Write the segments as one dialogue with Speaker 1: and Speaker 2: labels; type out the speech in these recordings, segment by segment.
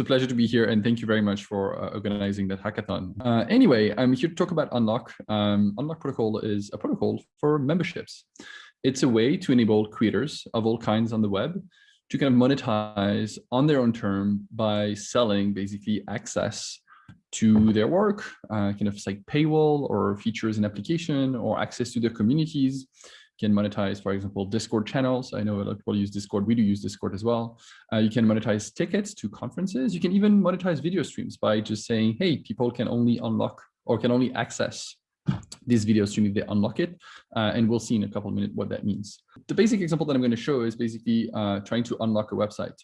Speaker 1: a pleasure to be here and thank you very much for uh, organizing that hackathon. Uh, anyway, I'm here to talk about Unlock. Um, Unlock protocol is a protocol for memberships. It's a way to enable creators of all kinds on the web to kind of monetize on their own term by selling basically access to their work, uh, kind of like paywall or features in application or access to their communities can monetize, for example, Discord channels. I know a lot of people use Discord. We do use Discord as well. Uh, you can monetize tickets to conferences. You can even monetize video streams by just saying, hey, people can only unlock or can only access this video stream if they unlock it. Uh, and we'll see in a couple of minutes what that means. The basic example that I'm going to show is basically uh, trying to unlock a website.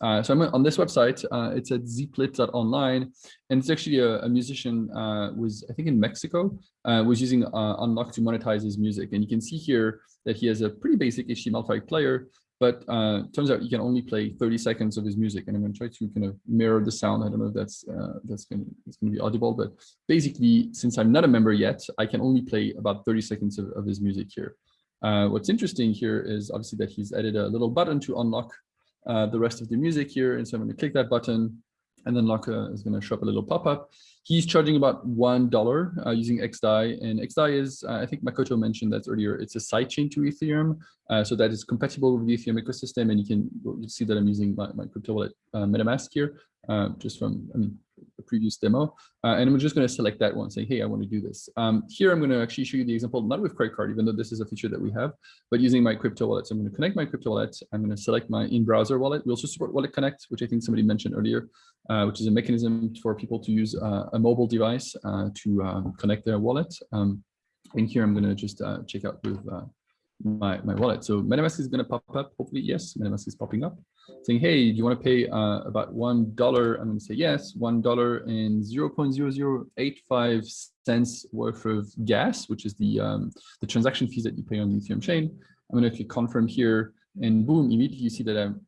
Speaker 1: Uh, so I'm on this website. Uh, it's at ziplit.online, and it's actually a, a musician uh, was I think in Mexico uh, was using Unlock to monetize his music. And you can see here that he has a pretty basic HTML5 player, but uh, turns out you can only play 30 seconds of his music. And I'm going to try to kind of mirror the sound. I don't know if that's uh, that's going to be audible, but basically, since I'm not a member yet, I can only play about 30 seconds of, of his music here. Uh, what's interesting here is obviously that he's added a little button to unlock uh, the rest of the music here. And so I'm going to click that button and then Locker is going to show up a little pop-up. He's charging about $1 uh, using XDAI, and XDAI is, uh, I think Makoto mentioned that earlier, it's a sidechain to Ethereum, uh, so that is compatible with the Ethereum ecosystem, and you can see that I'm using my, my crypto wallet uh, MetaMask here, uh, just from, I mean, the previous demo. Uh, and I'm just going to select that one, saying, hey, I want to do this. Um, here, I'm going to actually show you the example, not with credit card, even though this is a feature that we have, but using my crypto wallet. So I'm going to connect my crypto wallet. I'm going to select my in-browser wallet. We also support Wallet Connect, which I think somebody mentioned earlier, uh, which is a mechanism for people to use uh, a mobile device uh, to um, connect their wallet. Um, and here, I'm going to just uh, check out with uh, my, my wallet. So MetaMask is going to pop up. Hopefully, yes, MetaMask is popping up saying, hey, do you want to pay uh, about $1? I'm going to say yes, $1 and 0.0085 cents worth of gas, which is the, um, the transaction fees that you pay on the Ethereum chain. I'm going to click confirm here and boom, immediately you see that I'm,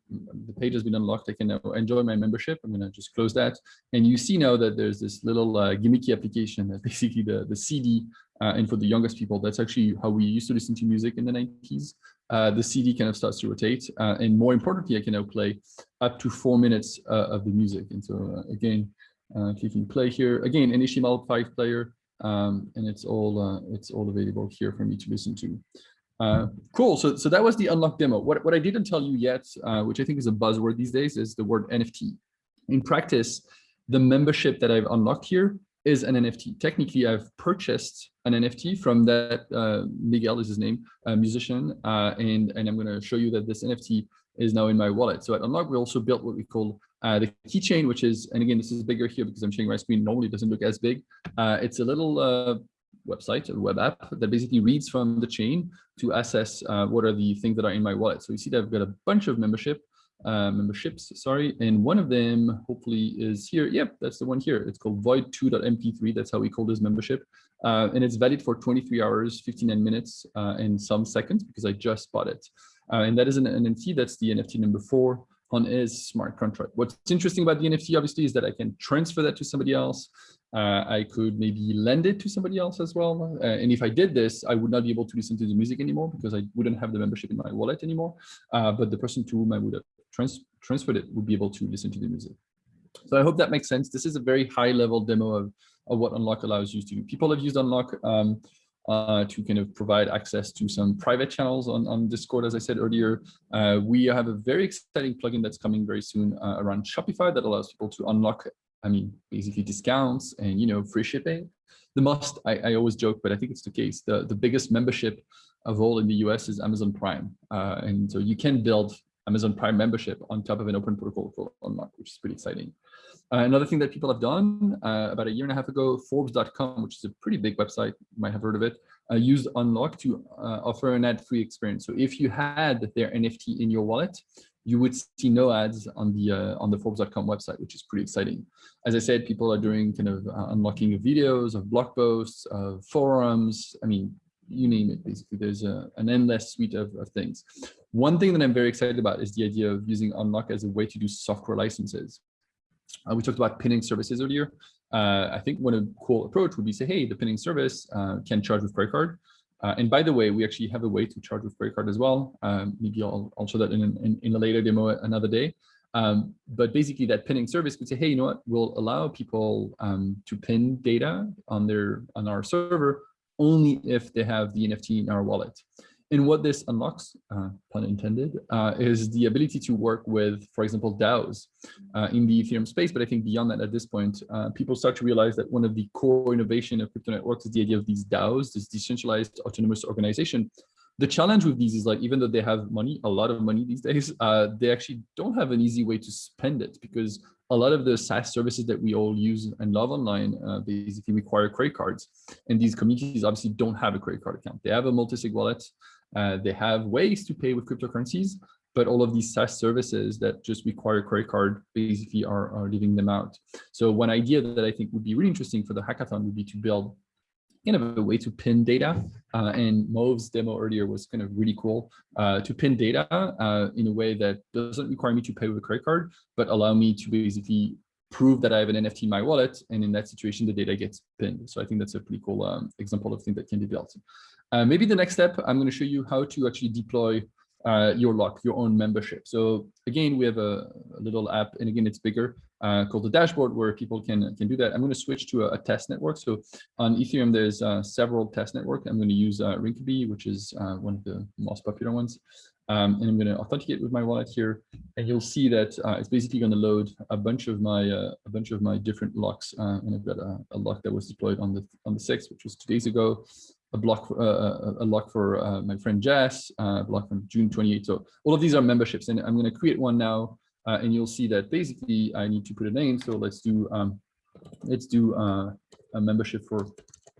Speaker 1: the page has been unlocked. I can now enjoy my membership. I'm going to just close that. And you see now that there's this little uh, gimmicky application that basically the, the CD uh, and for the youngest people, that's actually how we used to listen to music in the 90s. Uh, the CD kind of starts to rotate. Uh, and more importantly, I can now play up to four minutes uh, of the music. And so uh, again, clicking play here, again, an HTML5 player, um, and it's all it's all available here for me to listen to. Cool. So, so that was the unlock demo. What, what I didn't tell you yet, which I think is a buzzword these days, is the word NFT. In practice, the membership that I've unlocked here is an NFT. Technically, I've purchased an NFT from that, uh, Miguel is his name, a musician, uh, and, and I'm going to show you that this NFT is now in my wallet. So at Unlock, we also built what we call uh, the keychain, which is, and again, this is bigger here because I'm showing my screen, normally doesn't look as big. Uh, it's a little uh, website, a web app that basically reads from the chain to assess uh, what are the things that are in my wallet. So you see that I've got a bunch of membership uh, memberships, sorry. And one of them hopefully is here. Yep, that's the one here. It's called void2.mp3. That's how we call this membership. Uh, and it's valid for 23 hours, 59 minutes, uh, and some seconds because I just bought it. Uh, and that is an NFT. That's the NFT number four on is smart contract. What's interesting about the NFT, obviously, is that I can transfer that to somebody else. Uh, I could maybe lend it to somebody else as well. Uh, and if I did this, I would not be able to listen to the music anymore because I wouldn't have the membership in my wallet anymore. Uh, but the person to whom I would have trans transferred it would be able to listen to the music. So I hope that makes sense. This is a very high level demo of, of what Unlock allows you to do. People have used Unlock um, uh, to kind of provide access to some private channels on, on Discord, as I said earlier. Uh, we have a very exciting plugin that's coming very soon uh, around Shopify that allows people to unlock, I mean, basically discounts and, you know, free shipping. The most, I, I always joke, but I think it's the case, the, the biggest membership of all in the US is Amazon Prime. Uh, and so you can build Amazon Prime membership on top of an open protocol called Unlock, which is pretty exciting. Uh, another thing that people have done uh, about a year and a half ago, Forbes.com, which is a pretty big website, you might have heard of it, uh, used Unlock to offer an ad-free experience. So if you had their NFT in your wallet, you would see no ads on the uh, on the Forbes.com website, which is pretty exciting. As I said, people are doing kind of uh, unlocking of videos, of blog posts, of forums. I mean, you name it, basically. There's a, an endless suite of, of things. One thing that I'm very excited about is the idea of using Unlock as a way to do software licenses. Uh, we talked about pinning services earlier. Uh, I think one cool approach would be say, hey, the pinning service uh, can charge with credit card. Uh, and by the way, we actually have a way to charge with credit card as well. Um, maybe I'll, I'll show that in, in, in a later demo another day. Um, but basically that pinning service could say, hey, you know what, we'll allow people um, to pin data on their on our server only if they have the NFT in our wallet. And what this unlocks, uh, pun intended, uh, is the ability to work with, for example, DAOs uh, in the Ethereum space. But I think beyond that, at this point, uh, people start to realize that one of the core innovation of crypto networks is the idea of these DAOs, this decentralized autonomous organization. The challenge with these is like, even though they have money, a lot of money these days, uh, they actually don't have an easy way to spend it because a lot of the SaaS services that we all use and love online uh, basically require credit cards. And these communities obviously don't have a credit card account. They have a multi-sig wallet, uh, they have ways to pay with cryptocurrencies, but all of these SaaS services that just require a credit card basically are, are leaving them out. So one idea that I think would be really interesting for the hackathon would be to build kind of a way to pin data. Uh, and Move's demo earlier was kind of really cool uh, to pin data uh, in a way that doesn't require me to pay with a credit card, but allow me to basically prove that I have an NFT in my wallet. And in that situation, the data gets pinned. So I think that's a pretty cool um, example of thing that can be built. Uh, maybe the next step, I'm going to show you how to actually deploy uh, your lock, your own membership. So again, we have a, a little app, and again, it's bigger, uh, called the dashboard, where people can can do that. I'm going to switch to a, a test network. So on Ethereum, there's uh, several test networks. I'm going to use uh, Rinkeby, which is uh, one of the most popular ones. Um, and I'm going to authenticate with my wallet here, and you'll see that uh, it's basically going to load a bunch of my uh, a bunch of my different locks. Uh, and I've got a, a, lock that was deployed on the on the sixth, which was two days ago a block a lock for my friend Jess, a block from June 28th. So all of these are memberships, and I'm going to create one now, and you'll see that basically I need to put a name. So let's do um, let's do a membership for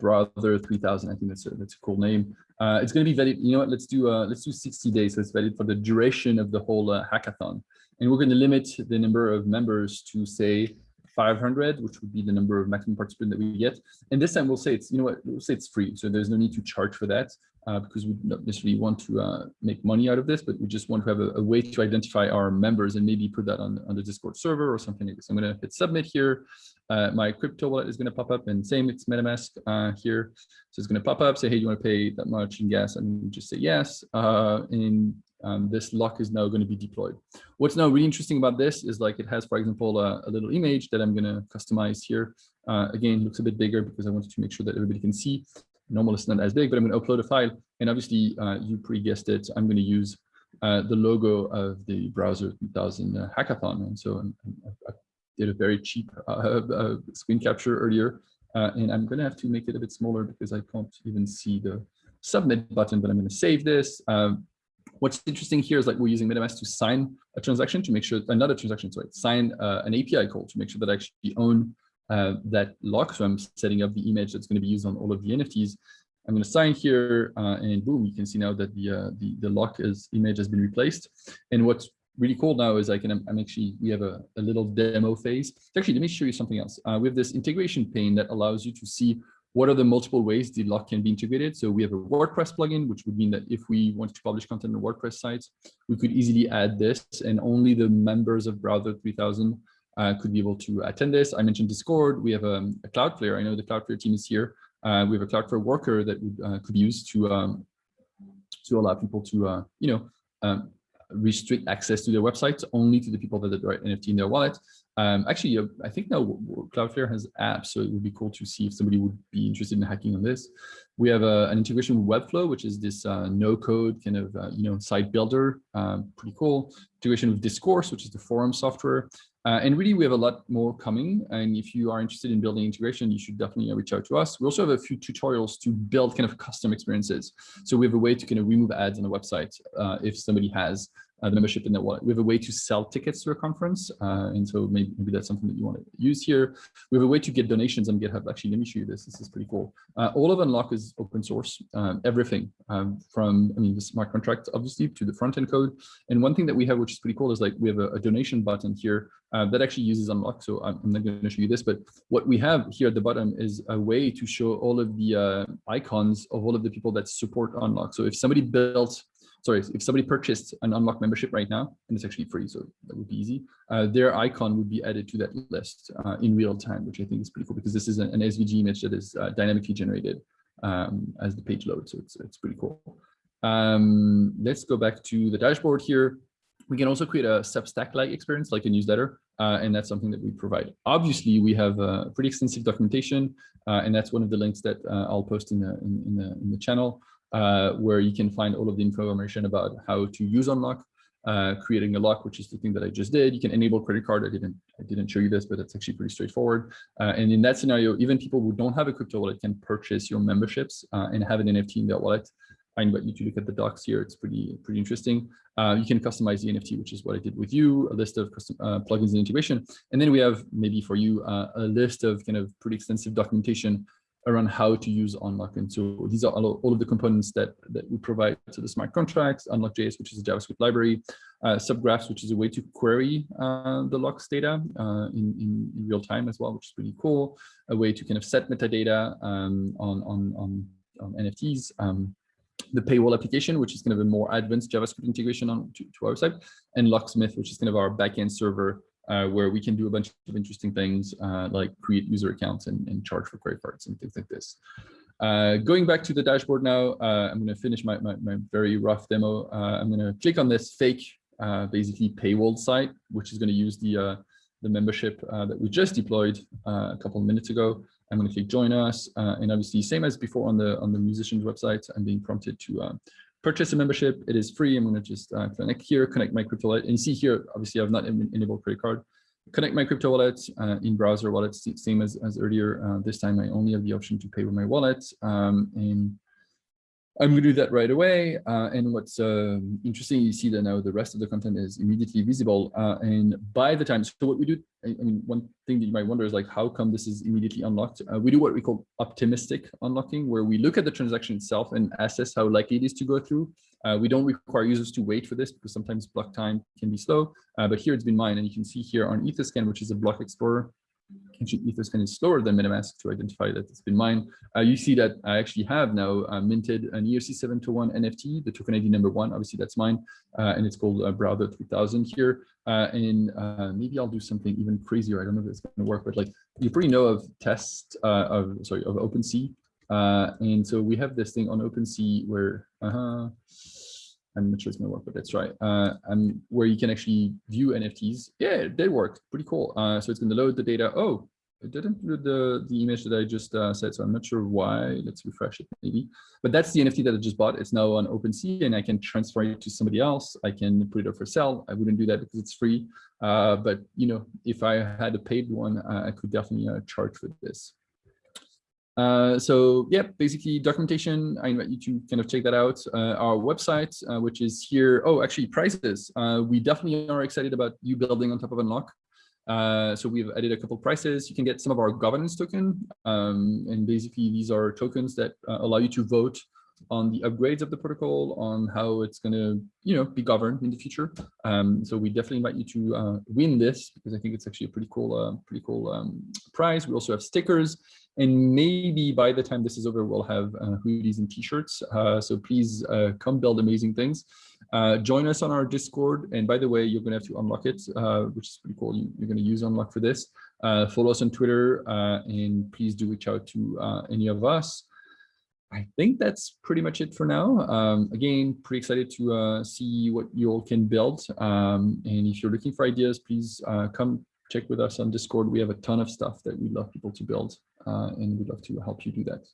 Speaker 1: Browser 3000 i think that's a that's a cool name. Uh, it's going to be valid you know what? Let's do uh, let's do 60 days. So it's valid for the duration of the whole uh, hackathon. And we're going to limit the number of members to say 500, which would be the number of maximum participants that we get. And this time we'll say it's, you know what, we'll say it's free. So there's no need to charge for that uh, because we don't necessarily want to uh, make money out of this, but we just want to have a, a, way to identify our members and maybe put that on, on the Discord server or something like this. I'm going to hit submit here. Uh, my crypto wallet is going to pop up and same, it's MetaMask uh, here. So it's going to pop up, say, hey, you want to pay that much in gas? And just say yes. Uh, and um, this lock is now going to be deployed. What's now really interesting about this is like it has, for example, a, a little image that I'm going to customize here. Uh, again, looks a bit bigger because I wanted to make sure that everybody can see. Normal is not as big, but I'm going to upload a file. And obviously, uh, you pre-guessed it, I'm going to use uh, the logo of the browser 2000 uh, hackathon. And so I'm, i did a very cheap uh, uh, screen capture earlier. and I'm going to have to make it a bit smaller because I can't even see the submit button, but I'm going to save this. Um, What's interesting here is like we're using MetaMask to sign a transaction to make sure another transaction, sorry, sign uh, an API call to make sure that I actually own uh, that lock. So I'm setting up the image that's going to be used on all of the NFTs. I'm going to sign here uh, and boom, you can see now that the, uh, the, the lock is image has been replaced. And what's really cool now is I can, I'm actually, we have a, a little demo phase. Actually, let me show you something else. Uh, we have this integration pane that allows you to see what are the multiple ways the lock can be integrated? So we have a WordPress plugin, which would mean that if we want to publish content on WordPress sites, we could easily add this and only the members of Browser 3000 uh, could be able to attend this. I mentioned Discord. We have um, a Cloudflare. I know the Cloudflare team is here. Uh, we have a Cloudflare worker that uh, could be used to um, to allow people to, uh, you know, um, restrict access to their websites only to the people that right NFT in their wallet. Um, actually, uh, I think now Cloudflare has apps, so it would be cool to see if somebody would be interested in hacking on this. We have uh, an integration with Webflow, which is this no-code kind of you know site builder, um, pretty cool. Integration with Discourse, which is the forum software, uh, and really we have a lot more coming. And if you are interested in building integration, you should definitely reach out to us. We also have a few tutorials to build kind of custom experiences. So we have a way to kind of remove ads on the website uh, if somebody has uh, the membership in their wallet. We have a way to sell tickets to a conference. Uh, and so maybe, maybe that's something that you want to use here. We have a way to get donations on GitHub. Actually, let me show you this. This is pretty cool. Uh, all of Unlock is open source, um, everything um, from, I mean, the smart contract, obviously, to the front end code. And one thing that we have, which is pretty cool, is like we have a, a donation button here uh, that actually uses Unlock. So I'm, I'm not going to show you this, but what we have here at the bottom is a way to show all of the uh, icons of all of the people that support Unlock. So if somebody built sorry, if somebody purchased an unlock membership right now, and it's actually free, so that would be easy, uh, their icon would be added to that list uh, in real time, which I think is pretty cool because this is an, an SVG image that is uh, dynamically generated um, as the page loads. So it's, it's pretty cool. Um, let's go back to the dashboard here. We can also create a Substack-like experience, like a newsletter, uh, and that's something that we provide. Obviously, we have a pretty extensive documentation, uh, and that's one of the links that uh, I'll post in the in, in, the in the channel, uh, where you can find all of the information about how to use Unlock, uh, creating a lock, which is the thing that I just did. You can enable credit card. I didn't I didn't show you this, but it's actually pretty straightforward. Uh, and in that scenario, even people who don't have a crypto wallet can purchase your memberships and have an NFT in their wallet. I invite you to look at the docs here. It's pretty pretty interesting. Uh, you can customize the NFT, which is what I did with you, a list of custom uh, plugins and integration. And then we have maybe for you uh, a list of kind of pretty extensive documentation around how to use Unlock. And so these are all, of the components that, that we provide to the smart contracts, Unlock.js, which is a JavaScript library, uh, subgraphs, which is a way to query uh, the locks data uh, in, in, in, real time as well, which is pretty cool. A way to kind of set metadata um, on, on, on, on NFTs. Um, the paywall application, which is kind of a more advanced JavaScript integration on to, to our site, and Locksmith, which is kind of our backend server uh, where we can do a bunch of interesting things uh, like create user accounts and, and, charge for credit cards and things like this. Uh, going back to the dashboard now, uh, I'm going to finish my, my, my, very rough demo. Uh, I'm going to click on this fake, uh, basically paywall site, which is going to use the the membership that we just deployed a couple of minutes ago. I'm going to click join us. And obviously, same as before on the on the musician's website, I'm being prompted to purchase a membership. It is free. I'm going to just uh, connect here, connect my crypto wallet. And you see here, obviously, I've not enabled credit card. Connect my crypto wallet uh, in browser wallet, same as, as earlier. Uh, this time, I only have the option to pay with my wallet. Um, and I'm going to do that right away. Uh, and what's uh, interesting, you see that now the rest of the content is immediately visible. Uh, and by the time, so what we do, I, I, mean, one thing that you might wonder is like, how come this is immediately unlocked? Uh, we do what we call optimistic unlocking, where we look at the transaction itself and assess how likely it is to go through. Uh, we don't require users to wait for this because sometimes block time can be slow, uh, but here it's been mine. And you can see here on Etherscan, which is a block explorer, ancient Etherscan is slower than MetaMask to identify that it's been mined. Uh, you see that I actually have now uh, minted an ERC721 NFT, the token ID number one, obviously that's mine, uh, and it's called uh, Browser 3000 here. Uh, and maybe I'll do something even crazier. I don't know if it's going to work, but like you pretty know of tests of, sorry, of OpenSea. and so we have this thing on OpenSea where, -huh, I'm not sure it's gonna work, but let's try. Uh, um, where you can actually view NFTs. Yeah, they work. Pretty cool. Uh, so it's gonna load the data. Oh, it didn't load the the image that I just uh, said, so I'm not sure why. Let's refresh it maybe. But that's the NFT that I just bought. It's now on OpenSea, and I can transfer it to somebody else. I can put it up for sale. I wouldn't do that because it's free. Uh, but you know, if I had a paid one, uh, I could definitely uh, charge for this. Uh, so yeah, basically documentation, I invite you to kind of check that out. Uh, our website, which is here. Oh, actually prices. We definitely are excited about you building on top of Unlock. Uh, so we've added a couple prices. You can get some of our governance token. Um, and basically these are tokens that allow you to vote on the upgrades of the protocol, on how it's going to, you know, be governed in the future. Um, so we definitely invite you to uh, win this because I think it's actually a pretty cool, uh, pretty cool um, prize. We also have stickers. And maybe by the time this is over, we'll have uh, hoodies and t-shirts. Uh, so please uh, come build amazing things. Uh, join us on our Discord. And by the way, you're going to have to unlock it, uh, which is pretty cool. You, are going to use unlock for this. Uh, follow us on Twitter and please do reach out to any of us. I think that's pretty much it for now. Um, again, pretty excited to see what you all can build. Um, and if you're looking for ideas, please come check with us on Discord. We have a ton of stuff that we'd love people to build uh, and we'd love to help you do that.